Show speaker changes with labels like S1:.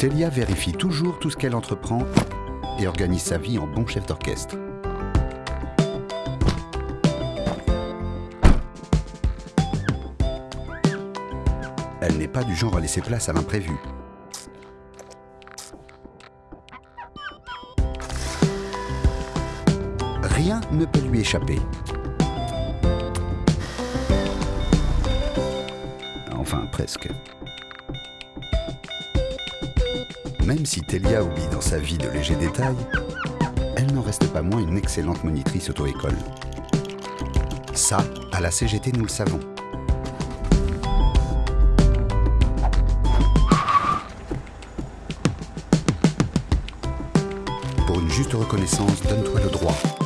S1: Telia vérifie toujours tout ce qu'elle entreprend et organise sa vie en bon chef d'orchestre. Elle n'est pas du genre à laisser place à l'imprévu. Rien ne peut lui échapper. Enfin, presque. Même si Telia oublie dans sa vie de légers détails, elle n'en reste pas moins une excellente monitrice auto-école. Ça, à la CGT, nous le savons. Pour une juste reconnaissance, donne-toi le droit.